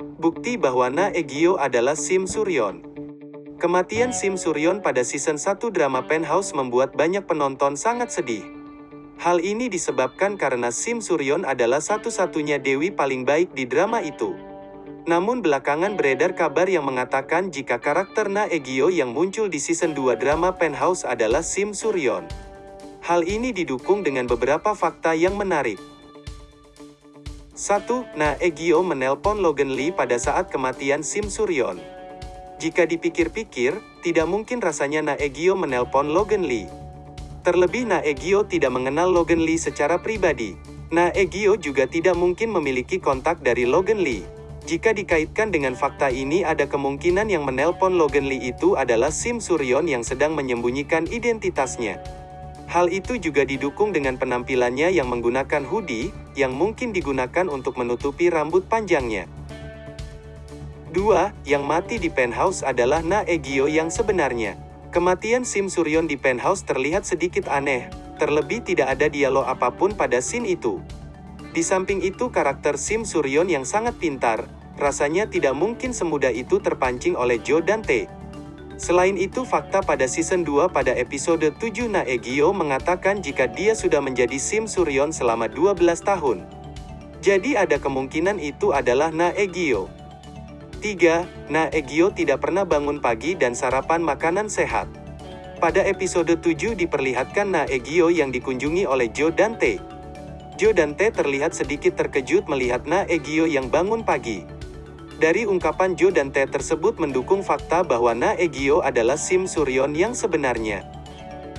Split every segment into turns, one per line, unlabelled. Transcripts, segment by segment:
Bukti bahwa Na Egyo adalah Sim Suryon. Kematian Sim Suryon pada season 1 drama Penthouse membuat banyak penonton sangat sedih. Hal ini disebabkan karena Sim Suryon adalah satu-satunya dewi paling baik di drama itu. Namun belakangan beredar kabar yang mengatakan jika karakter Na Egyo yang muncul di season 2 drama Penthouse adalah Sim Suryon. Hal ini didukung dengan beberapa fakta yang menarik. 1. Na Egyo menelpon Logan Lee pada saat kematian Sim Suryon. Jika dipikir-pikir, tidak mungkin rasanya Na Egyo menelpon Logan Lee. Terlebih Na Egyo tidak mengenal Logan Lee secara pribadi. Na Egyo juga tidak mungkin memiliki kontak dari Logan Lee. Jika dikaitkan dengan fakta ini ada kemungkinan yang menelpon Logan Lee itu adalah Sim Suryon yang sedang menyembunyikan identitasnya. Hal itu juga didukung dengan penampilannya yang menggunakan hoodie, yang mungkin digunakan untuk menutupi rambut panjangnya. 2. Yang mati di penthouse adalah Na Egyo yang sebenarnya. Kematian Sim Suryon di penthouse terlihat sedikit aneh, terlebih tidak ada dialog apa pun pada scene itu. Di samping itu karakter Sim Suryon yang sangat pintar, rasanya tidak mungkin semudah itu terpancing oleh Joe Dante. Selain itu fakta pada season 2 pada episode 7 Na Egyo mengatakan jika dia sudah menjadi Sim Suryon selama 12 tahun. Jadi ada kemungkinan itu adalah Na Egyo. 3. Na Egyo tidak pernah bangun pagi dan sarapan makanan sehat. Pada episode 7 diperlihatkan Na Egyo yang dikunjungi oleh Joe Dante. Joe Dante terlihat sedikit terkejut melihat Na Egyo yang bangun pagi. Dari ungkapan Jo dan T tersebut mendukung fakta bahwa Na Egyo adalah Sim Suryon yang sebenarnya.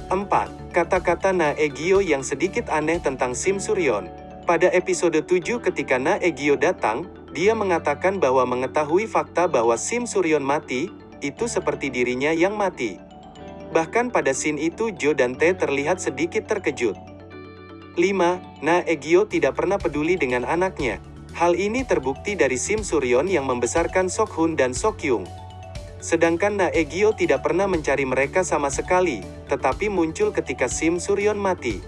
4. Kata-kata Na Egyo yang sedikit aneh tentang Sim Suryon. Pada episode 7 ketika Na Egyo datang, dia mengatakan bahwa mengetahui fakta bahwa Sim Suryon mati, itu seperti dirinya yang mati. Bahkan pada scene itu Jo dan T terlihat sedikit terkejut. 5. Na Egyo tidak pernah peduli dengan anaknya. Hal ini terbukti dari Sim Suryon yang membesarkan Sok Hun dan Sok Yung. Sedangkan Na Egyo tidak pernah mencari mereka sama sekali, tetapi muncul ketika Sim Suryon mati.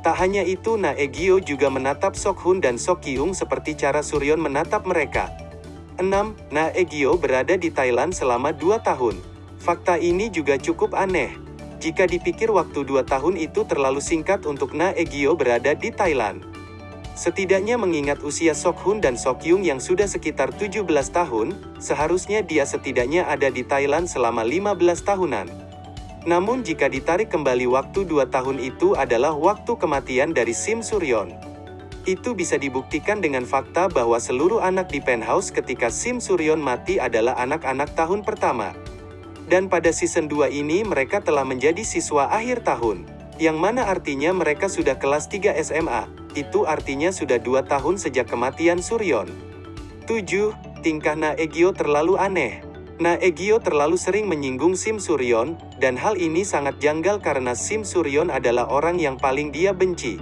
Tak hanya itu Na Egyo juga menatap Sok Hun dan Sok Yung seperti cara Suryon menatap mereka. 6. Na Egyo berada di Thailand selama 2 tahun. Fakta ini juga cukup aneh. Jika dipikir waktu 2 tahun itu terlalu singkat untuk Na Egyo berada di Thailand. Setidaknya mengingat usia Sok Hun dan Sok Yung yang sudah sekitar 17 tahun, seharusnya dia setidaknya ada di Thailand selama 15 tahunan. Namun jika ditarik kembali waktu 2 tahun itu adalah waktu kematian dari Sim Suryon. Itu bisa dibuktikan dengan fakta bahwa seluruh anak di penthouse ketika Sim Suryon mati adalah anak-anak tahun pertama. Dan pada season 2 ini mereka telah menjadi siswa akhir tahun. Yang mana artinya mereka sudah kelas 3 SMA itu artinya sudah dua tahun sejak kematian Suryon. 7. Tingkah Na Egyo terlalu aneh. Na Egyo terlalu sering menyinggung Sim Suryon, dan hal ini sangat janggal karena Sim Suryon adalah orang yang paling dia benci.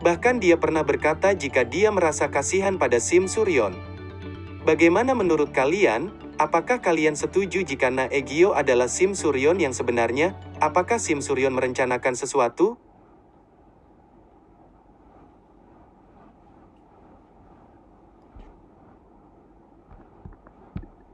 Bahkan dia pernah berkata jika dia merasa kasihan pada Sim Suryon. Bagaimana menurut kalian? Apakah kalian setuju jika Na Egyo adalah Sim Suryon yang sebenarnya? Apakah Sim Suryon merencanakan sesuatu?